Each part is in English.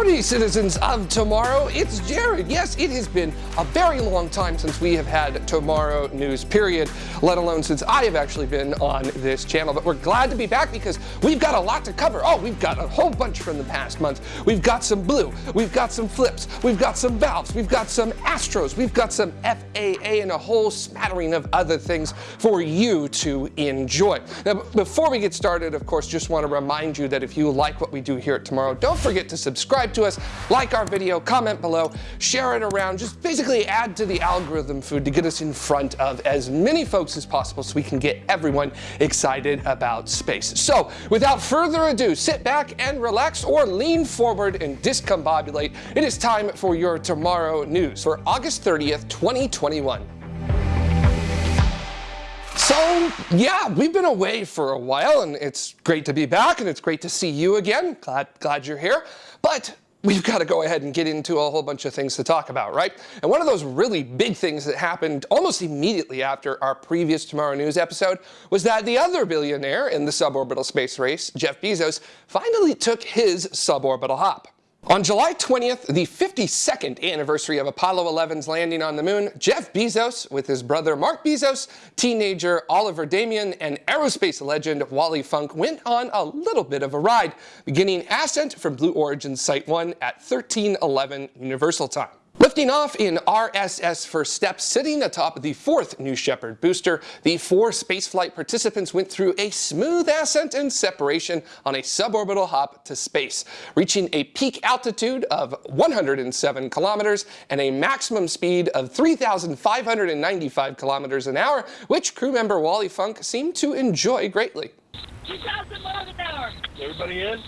Howdy, citizens of tomorrow. It's Jared. Yes, it has been a very long time since we have had tomorrow news, period, let alone since I have actually been on this channel. But we're glad to be back because we've got a lot to cover. Oh, we've got a whole bunch from the past month. We've got some blue, we've got some flips, we've got some valves, we've got some Astros, we've got some FAA, and a whole smattering of other things for you to enjoy. Now, before we get started, of course, just want to remind you that if you like what we do here at Tomorrow, don't forget to subscribe subscribe to us, like our video, comment below, share it around, just basically add to the algorithm food to get us in front of as many folks as possible so we can get everyone excited about space. So without further ado, sit back and relax or lean forward and discombobulate. It is time for your tomorrow news for August 30th, 2021. So yeah, we've been away for a while and it's great to be back and it's great to see you again. Glad, glad you're here. But we've got to go ahead and get into a whole bunch of things to talk about, right? And one of those really big things that happened almost immediately after our previous Tomorrow News episode was that the other billionaire in the suborbital space race, Jeff Bezos, finally took his suborbital hop. On July 20th, the 52nd anniversary of Apollo 11's landing on the moon, Jeff Bezos, with his brother Mark Bezos, teenager Oliver Daemen, and aerospace legend Wally Funk went on a little bit of a ride, beginning ascent from Blue Origin Site 1 at 1311 Universal Time. Lifting off in RSS First Step, sitting atop the fourth New Shepard booster, the four spaceflight participants went through a smooth ascent and separation on a suborbital hop to space, reaching a peak altitude of 107 kilometers and a maximum speed of 3,595 kilometers an hour, which crew member Wally Funk seemed to enjoy greatly. 2,000 miles an hour. Everybody in?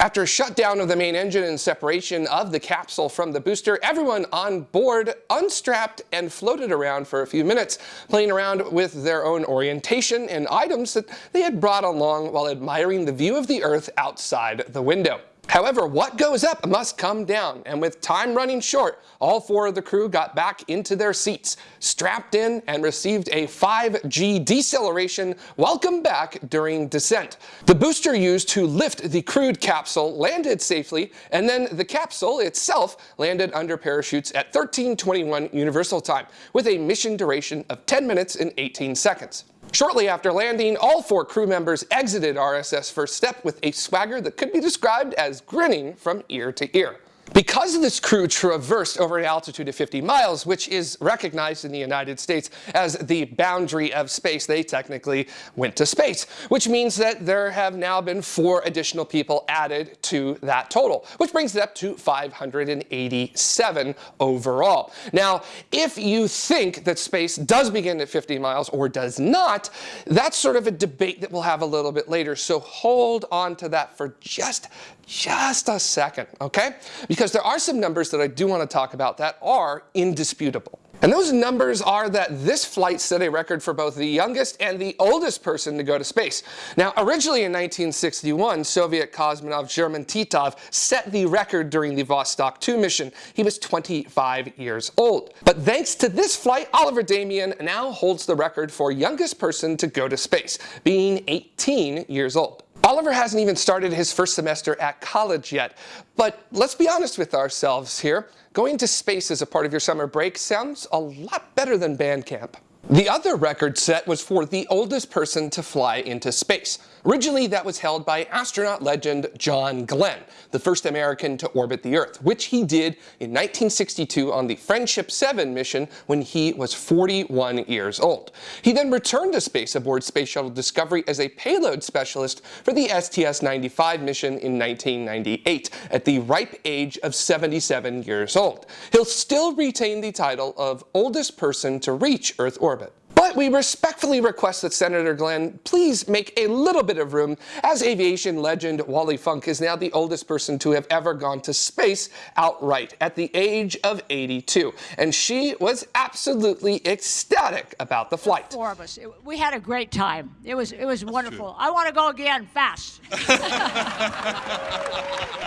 After shutdown of the main engine and separation of the capsule from the booster, everyone on board unstrapped and floated around for a few minutes, playing around with their own orientation and items that they had brought along while admiring the view of the Earth outside the window. However, what goes up must come down, and with time running short, all four of the crew got back into their seats, strapped in, and received a 5G deceleration welcome back during descent. The booster used to lift the crewed capsule landed safely, and then the capsule itself landed under parachutes at 1321 Universal Time, with a mission duration of 10 minutes and 18 seconds. Shortly after landing, all four crew members exited RSS First Step with a swagger that could be described as grinning from ear to ear. Because this crew traversed over an altitude of 50 miles, which is recognized in the United States as the boundary of space, they technically went to space, which means that there have now been four additional people added to that total, which brings it up to 587 overall. Now, if you think that space does begin at 50 miles or does not, that's sort of a debate that we'll have a little bit later, so hold on to that for just just a second, okay? Because there are some numbers that I do want to talk about that are indisputable. And those numbers are that this flight set a record for both the youngest and the oldest person to go to space. Now, originally in 1961, Soviet cosmonaut German Titov set the record during the Vostok 2 mission. He was 25 years old. But thanks to this flight, Oliver Daemen now holds the record for youngest person to go to space, being 18 years old. Oliver hasn't even started his first semester at college yet, but let's be honest with ourselves here. Going to space as a part of your summer break sounds a lot better than band camp. The other record set was for the oldest person to fly into space. Originally, that was held by astronaut legend John Glenn, the first American to orbit the Earth, which he did in 1962 on the Friendship 7 mission when he was 41 years old. He then returned to space aboard Space Shuttle Discovery as a payload specialist for the STS-95 mission in 1998 at the ripe age of 77 years old. He'll still retain the title of oldest person to reach Earth orbit we respectfully request that Senator Glenn please make a little bit of room, as aviation legend Wally Funk is now the oldest person to have ever gone to space outright at the age of 82. And she was absolutely ecstatic about the flight. Four of us. we had a great time. It was, it was wonderful. I want to go again fast.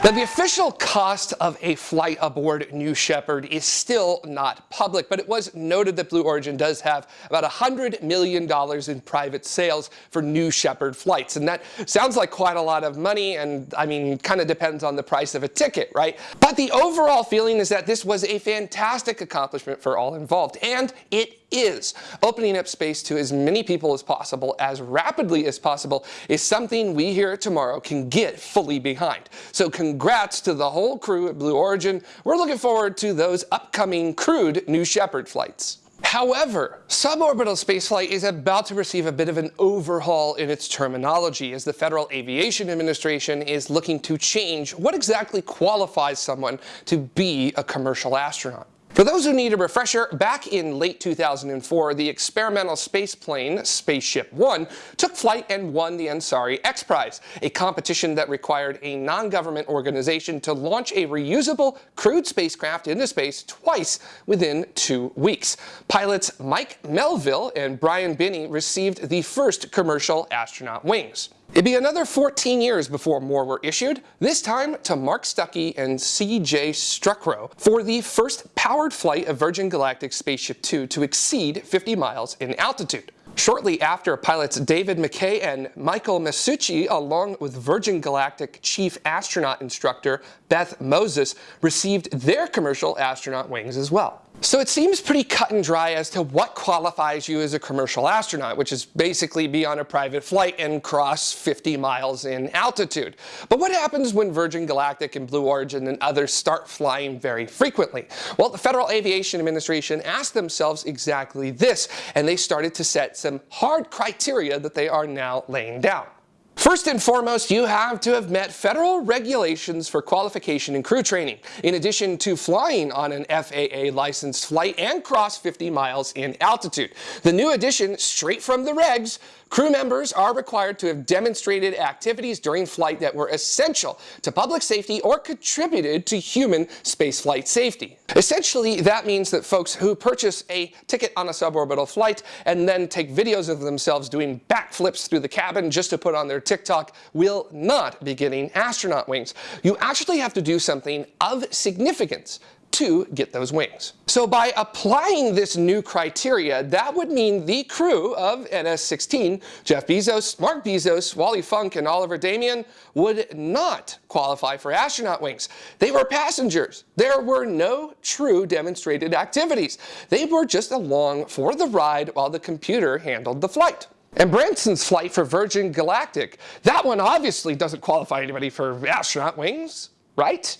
now, the official cost of a flight aboard New Shepard is still not public, but it was noted that Blue Origin does have about $100 million in private sales for New Shepard flights. And that sounds like quite a lot of money and I mean, kind of depends on the price of a ticket, right? But the overall feeling is that this was a fantastic accomplishment for all involved. And it is. Opening up space to as many people as possible, as rapidly as possible, is something we here at Tomorrow can get fully behind. So congrats to the whole crew at Blue Origin. We're looking forward to those upcoming crewed New Shepard flights. However, suborbital spaceflight is about to receive a bit of an overhaul in its terminology as the Federal Aviation Administration is looking to change what exactly qualifies someone to be a commercial astronaut. For those who need a refresher, back in late 2004, the experimental space plane, Spaceship One, took flight and won the Ansari X Prize, a competition that required a non-government organization to launch a reusable crewed spacecraft into space twice within two weeks. Pilots Mike Melvill and Brian Binnie received the first commercial astronaut wings. It'd be another 14 years before more were issued, this time to Mark Stucky and C.J. Sturckow for the first powered flight of Virgin Galactic Spaceship Two to exceed 50 miles in altitude. Shortly after, pilots David McKay and Michael Masucci, along with Virgin Galactic Chief Astronaut Instructor Beth Moses, received their commercial astronaut wings as well. So it seems pretty cut and dry as to what qualifies you as a commercial astronaut, which is basically be on a private flight and cross 50 miles in altitude. But what happens when Virgin Galactic and Blue Origin and others start flying very frequently? Well, the Federal Aviation Administration asked themselves exactly this, and they started to set some hard criteria that they are now laying down. First and foremost, you have to have met federal regulations for qualification and crew training, in addition to flying on an FAA licensed flight and cross 50 miles in altitude. The new addition, straight from the regs, Crew members are required to have demonstrated activities during flight that were essential to public safety or contributed to human spaceflight safety. Essentially, that means that folks who purchase a ticket on a suborbital flight and then take videos of themselves doing backflips through the cabin just to put on their TikTok will not be getting astronaut wings. You actually have to do something of significance to get those wings. So by applying this new criteria, that would mean the crew of NS-16, Jeff Bezos, Mark Bezos, Wally Funk, and Oliver Daemen would not qualify for astronaut wings. They were passengers. There were no true demonstrated activities. They were just along for the ride while the computer handled the flight. And Branson's flight for Virgin Galactic, that one obviously doesn't qualify anybody for astronaut wings, right?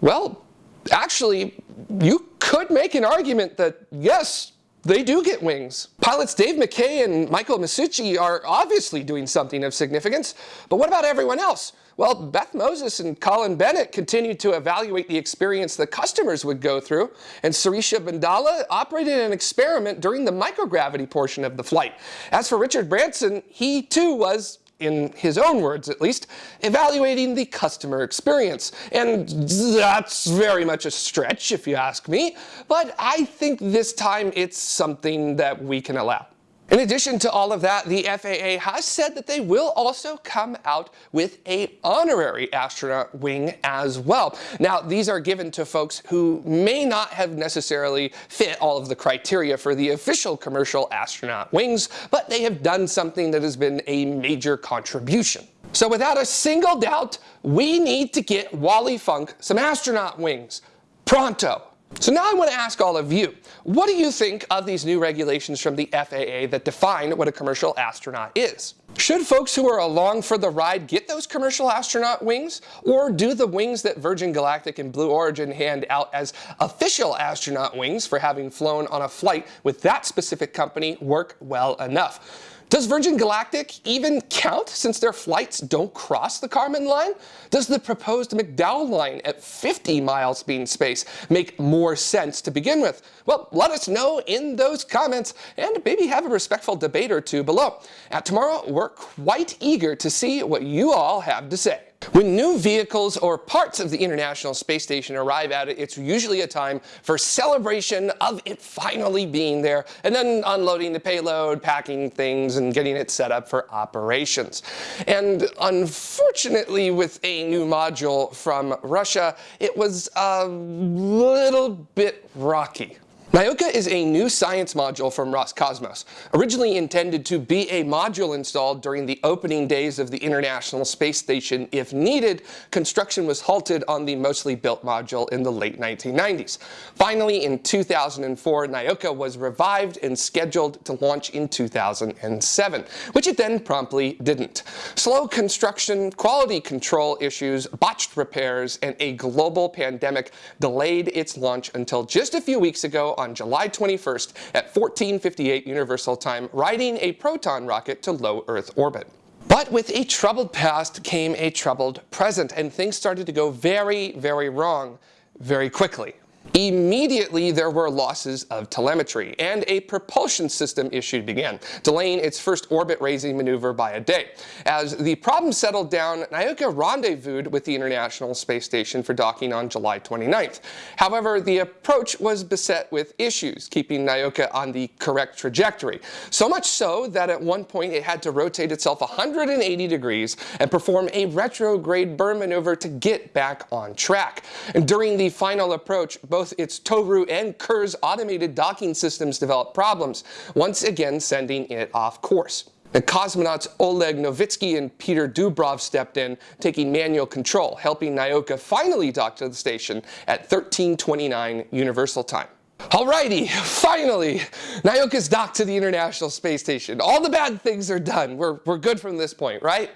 Well, actually, you could make an argument that yes, they do get wings. Pilots Dave McKay and Michael Masucci are obviously doing something of significance, but what about everyone else? Well, Beth Moses and Colin Bennett continued to evaluate the experience the customers would go through, and Sirisha Bandla operated an experiment during the microgravity portion of the flight. As for Richard Branson, he too was in his own words at least, evaluating the customer experience. And that's very much a stretch if you ask me, but I think this time it's something that we can allow. In addition to all of that, the FAA has said that they will also come out with a honorary astronaut wing as well. Now, these are given to folks who may not have necessarily fit all of the criteria for the official commercial astronaut wings, but they have done something that has been a major contribution. So without a single doubt, we need to get Wally Funk some astronaut wings. Pronto. So now I want to ask all of you, what do you think of these new regulations from the FAA that define what a commercial astronaut is? Should folks who are along for the ride get those commercial astronaut wings? Or do the wings that Virgin Galactic and Blue Origin hand out as official astronaut wings for having flown on a flight with that specific company work well enough? Does Virgin Galactic even count since their flights don't cross the Kármán line? Does the proposed McDowell line at 50 miles speed space make more sense to begin with? Well, let us know in those comments and maybe have a respectful debate or two below. At Tomorrow, we're quite eager to see what you all have to say. When new vehicles or parts of the International Space Station arrive at it, it's usually a time for celebration of it finally being there, and then unloading the payload, packing things, and getting it set up for operations. And unfortunately, with a new module from Russia, it was a little bit rocky. Nauka is a new science module from Roscosmos. Originally intended to be a module installed during the opening days of the International Space Station if needed, construction was halted on the mostly built module in the late 1990s. Finally, in 2004, Nauka was revived and scheduled to launch in 2007, which it then promptly didn't. Slow construction, quality control issues, botched repairs, and a global pandemic delayed its launch until just a few weeks ago on July 21st at 1458 Universal Time, riding a Proton rocket to low Earth orbit. But with a troubled past came a troubled present, and things started to go very, very wrong very quickly. Immediately, there were losses of telemetry, and a propulsion system issue began, delaying its first orbit-raising maneuver by a day. As the problem settled down, Nauka rendezvoused with the International Space Station for docking on July 29th. However, the approach was beset with issues, keeping Nauka on the correct trajectory. So much so that at one point it had to rotate itself 180 degrees and perform a retrograde burn maneuver to get back on track. And during the final approach, both its Toru and Kurs automated docking systems developed problems, once again sending it off course. The cosmonauts Oleg Novitsky and Peter Dubrov stepped in, taking manual control, helping Nauka finally dock to the station at 1329 Universal Time. Alrighty, finally, Nauka's docked to the International Space Station. All the bad things are done. We're, we're good from this point, right?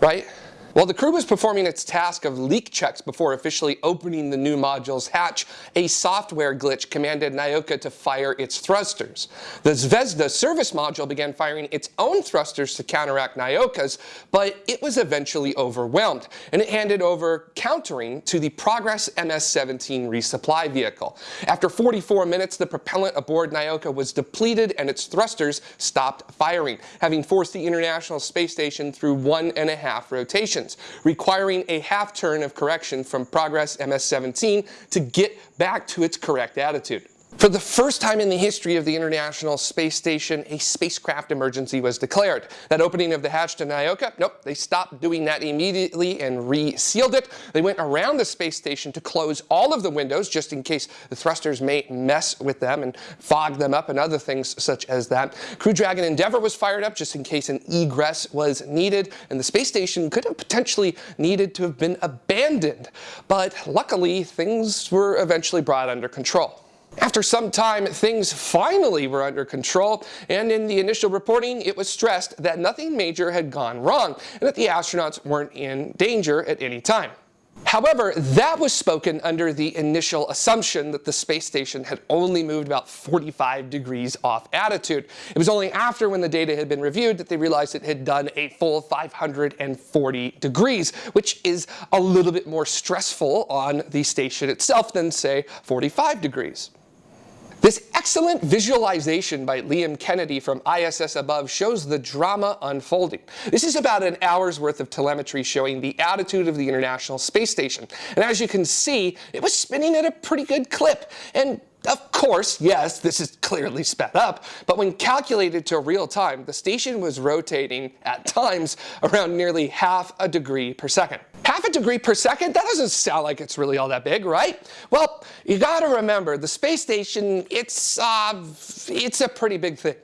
right? While the crew was performing its task of leak checks before officially opening the new module's hatch, a software glitch commanded Nauka to fire its thrusters. The Zvezda service module began firing its own thrusters to counteract Nauka's, but it was eventually overwhelmed, and it handed over countering to the Progress MS-17 resupply vehicle. After 44 minutes, the propellant aboard Nauka was depleted and its thrusters stopped firing, having forced the International Space Station through one and a half rotations requiring a half turn of correction from Progress MS-17 to get back to its correct attitude. For the first time in the history of the International Space Station, a spacecraft emergency was declared. That opening of the hatch to Nauka, nope, they stopped doing that immediately and re-sealed it. They went around the space station to close all of the windows just in case the thrusters may mess with them and fog them up and other things such as that. Crew Dragon Endeavour was fired up just in case an egress was needed and the space station could have potentially needed to have been abandoned. But luckily, things were eventually brought under control. After some time, things finally were under control, and in the initial reporting, it was stressed that nothing major had gone wrong and that the astronauts weren't in danger at any time. However, that was spoken under the initial assumption that the space station had only moved about 45 degrees off attitude. It was only after when the data had been reviewed that they realized it had done a full 540 degrees, which is a little bit more stressful on the station itself than, say, 45 degrees. This excellent visualization by Liam Kennedy from ISS Above shows the drama unfolding. This is about an hour's worth of telemetry showing the attitude of the International Space Station. And as you can see, it was spinning at a pretty good clip. And of course, yes, this is clearly sped up, but when calculated to real time, the station was rotating at times around nearly half a degree per second. Half a degree per second? That doesn't sound like it's really all that big, right? Well, you gotta remember, the space station, it's, uh, it's a pretty big thing.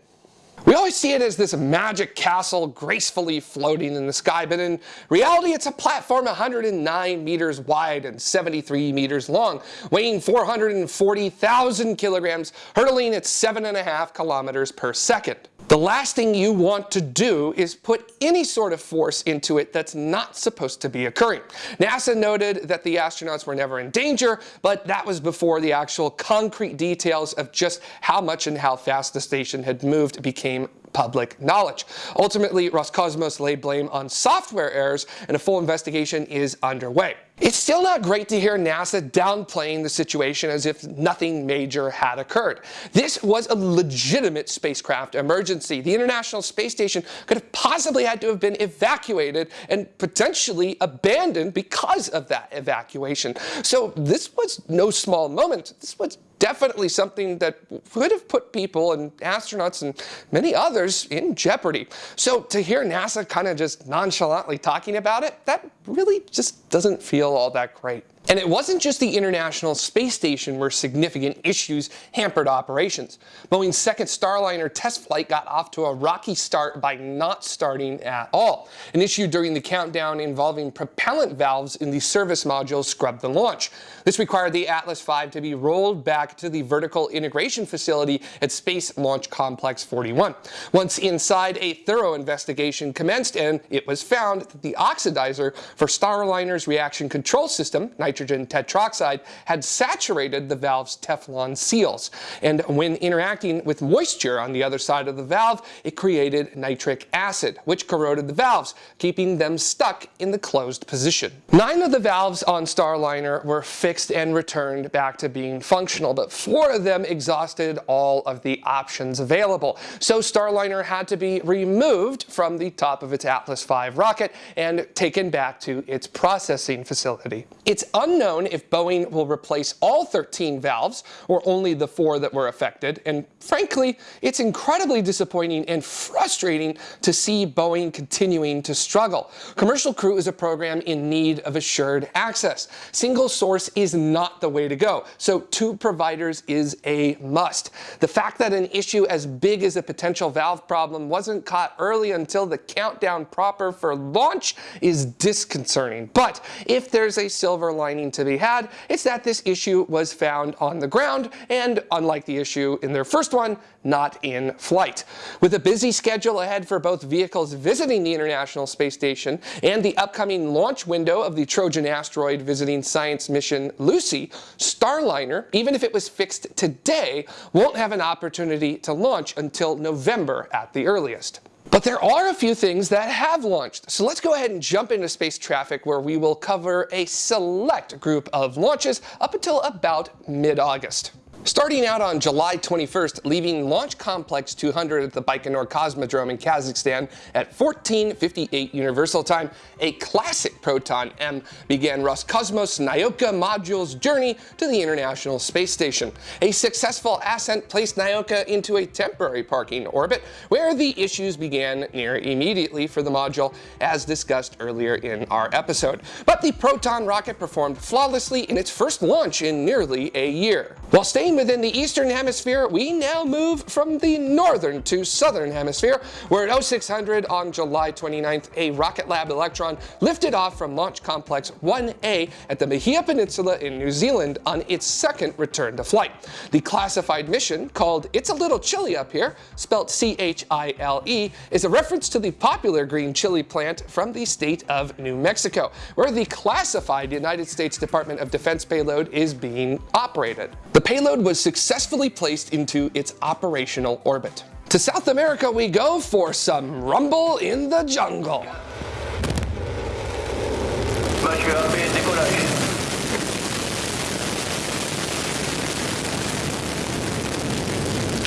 We always see it as this magic castle gracefully floating in the sky, but in reality it's a platform 109 meters wide and 73 meters long, weighing 440,000 kilograms, hurtling at 7.5 kilometers per second. The last thing you want to do is put any sort of force into it that's not supposed to be occurring. NASA noted that the astronauts were never in danger, but that was before the actual concrete details of just how much and how fast the station had moved became public knowledge. Ultimately, Roscosmos laid blame on software errors and a full investigation is underway. It's still not great to hear NASA downplaying the situation as if nothing major had occurred. This was a legitimate spacecraft emergency. The International Space Station could have possibly had to have been evacuated and potentially abandoned because of that evacuation. So this was no small moment. This was definitely something that would have put people and astronauts and many others in jeopardy. So to hear NASA kind of just nonchalantly talking about it, that really just doesn't feel all that great. And it wasn't just the International Space Station where significant issues hampered operations. Boeing's second Starliner test flight got off to a rocky start by not starting at all. An issue during the countdown involving propellant valves in the service module scrubbed the launch. This required the Atlas V to be rolled back to the vertical integration facility at Space Launch Complex 41. Once inside, a thorough investigation commenced and it was found that the oxidizer for Starliner's reaction control system, nitrogen tetroxide, had saturated the valve's Teflon seals. And when interacting with moisture on the other side of the valve, it created nitric acid, which corroded the valves, keeping them stuck in the closed position. Nine of the valves on Starliner were fixed and returned back to being functional, but four of them exhausted all of the options available. So Starliner had to be removed from the top of its Atlas V rocket and taken back to its processing facility. It's unknown if Boeing will replace all 13 valves or only the four that were affected, and frankly, it's incredibly disappointing and frustrating to see Boeing continuing to struggle. Commercial Crew is a program in need of assured access. Single source is not the way to go, so two providers is a must. The fact that an issue as big as a potential valve problem wasn't caught early until the countdown proper for launch is disconcerting. But if there's a silver lining to be had, it's that this issue was found on the ground and unlike the issue in their first one, not in flight. With a busy schedule ahead for both vehicles visiting the International Space Station and the upcoming launch window of the Trojan asteroid visiting science mission Lucy, Starliner, even if it was fixed today, won't have an opportunity to launch until November at the earliest. But there are a few things that have launched. So let's go ahead and jump into space traffic where we will cover a select group of launches up until about mid-August. Starting out on July 21st, leaving Launch Complex 200 at the Baikonur Cosmodrome in Kazakhstan at 14.58 Universal Time, a classic Proton M began Roscosmos Nauka module's journey to the International Space Station. A successful ascent placed Nauka into a temporary parking orbit, where the issues began near immediately for the module, as discussed earlier in our episode. But the Proton rocket performed flawlessly in its first launch in nearly a year. While staying within the eastern hemisphere, we now move from the northern to southern hemisphere, where at 0600 on July 29th, a Rocket Lab Electron lifted off from Launch Complex 1A at the Mahia Peninsula in New Zealand on its second return to flight. The classified mission, called It's a Little Chile Up Here, spelt C-H-I-L-E, is a reference to the popular green chili plant from the state of New Mexico, where the classified United States Department of Defense payload is being operated. The payload was successfully placed into its operational orbit. To South America we go for some rumble in the jungle.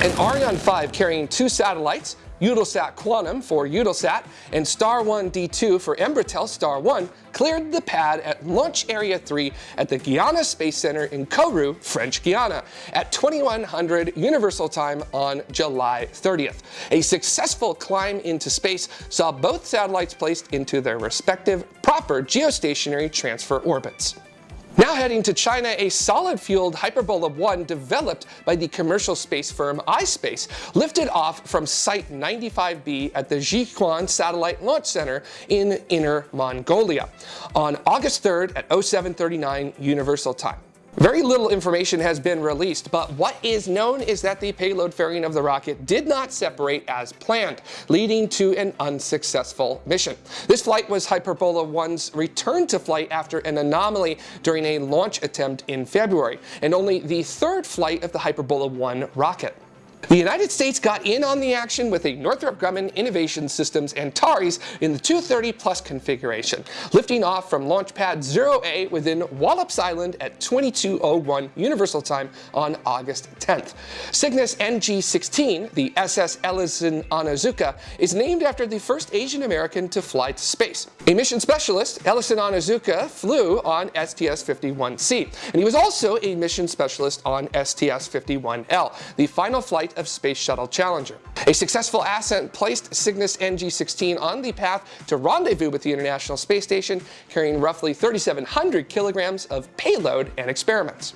An Ariane 5 carrying two satellites, Eutelsat Quantum for Eutelsat and Star 1 D2 for Embratel Star 1 cleared the pad at Launch Area 3 at the Guiana Space Center in Kourou, French Guiana, at 2100 Universal Time on July 30th. A successful climb into space saw both satellites placed into their respective proper geostationary transfer orbits. Now heading to China, a solid-fueled Hyperbola 1 developed by the commercial space firm iSpace lifted off from Site 95B at the Jiuquan Satellite Launch Center in Inner Mongolia on August 3rd at 0739 Universal Time. Very little information has been released, but what is known is that the payload fairing of the rocket did not separate as planned, leading to an unsuccessful mission. This flight was Hyperbola 1's return to flight after an anomaly during a launch attempt in February, and only the third flight of the Hyperbola 1 rocket. The United States got in on the action with a Northrop Grumman Innovation Systems Antares in the 230 Plus configuration, lifting off from Launch Pad 0A within Wallops Island at 2201 Universal Time on August 10th. Cygnus NG-16, the SS Ellison Onizuka, is named after the first Asian American to fly to space. A mission specialist, Ellison Onizuka flew on STS-51C, and he was also a mission specialist on STS-51L, the final flight flight of Space Shuttle Challenger. A successful ascent placed Cygnus NG-16 on the path to rendezvous with the International Space Station, carrying roughly 3,700 kilograms of payload and experiments.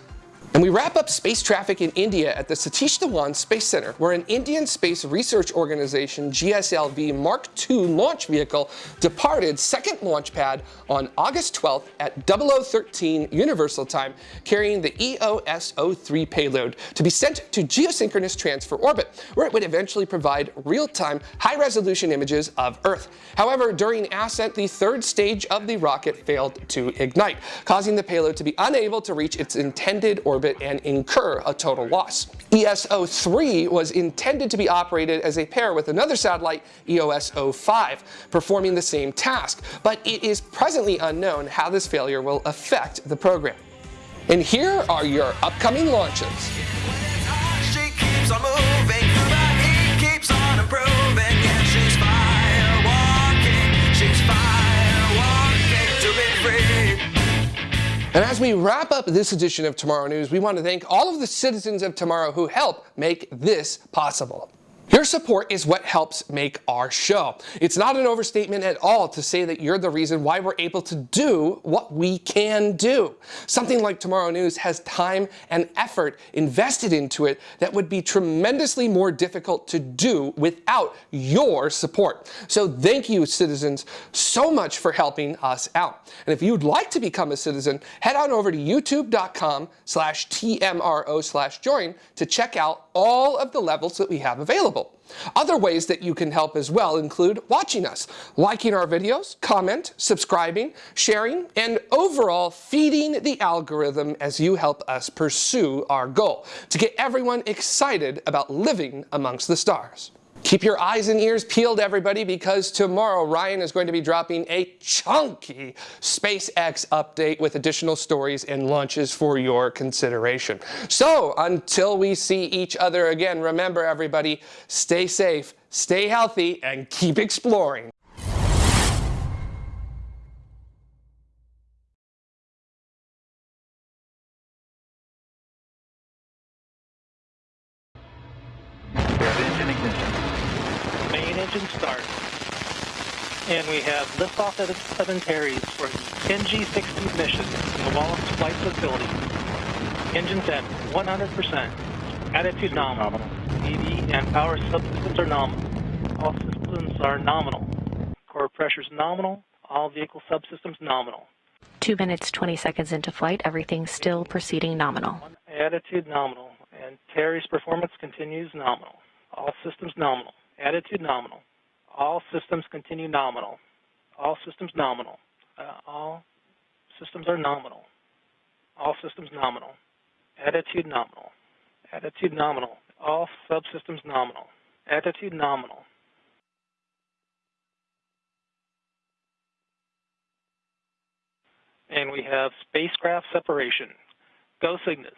And we wrap up space traffic in India at the Satish Dhawan Space Center, where an Indian space research organization GSLV Mark II launch vehicle departed second launch pad on August 12th at 0013 Universal Time, carrying the EOS-03 payload to be sent to geosynchronous transfer orbit, where it would eventually provide real-time, high-resolution images of Earth. However, during ascent, the third stage of the rocket failed to ignite, causing the payload to be unable to reach its intended orbit orbit and incur a total loss. ESO-3 was intended to be operated as a pair with another satellite, EOS-05, performing the same task, but it is presently unknown how this failure will affect the program. And here are your upcoming launches. And as we wrap up this edition of Tomorrow News, we want to thank all of the citizens of tomorrow who help make this possible. Your support is what helps make our show. It's not an overstatement at all to say that you're the reason why we're able to do what we can do. Something like Tomorrow News has time and effort invested into it that would be tremendously more difficult to do without your support. So thank you, citizens, so much for helping us out. And if you'd like to become a citizen, head on over to youtube.com slash TMRO slash join to check out all of the levels that we have available. Other ways that you can help as well include watching us, liking our videos, comment, subscribing, sharing, and overall feeding the algorithm as you help us pursue our goal to get everyone excited about living amongst the stars. Keep your eyes and ears peeled, everybody, because tomorrow Ryan is going to be dropping a chunky SpaceX update with additional stories and launches for your consideration. So until we see each other again, remember, everybody, stay safe, stay healthy, and keep exploring. Liftoff of Antares for the NG-60 mission in the Wallops Flight Facility. Engines at 100%. Attitude nominal. EV and power subsystems are nominal. All systems are nominal. Core pressures nominal. All vehicle subsystems nominal. 2 minutes 20 seconds into flight, everything still proceeding nominal. Attitude nominal. Antares performance continues nominal. All systems nominal. Attitude nominal. All systems continue nominal. All systems nominal. Uh, all systems are nominal. All systems nominal. Attitude nominal. Attitude nominal. All subsystems nominal. Attitude nominal. And we have spacecraft separation. Go Cygnus.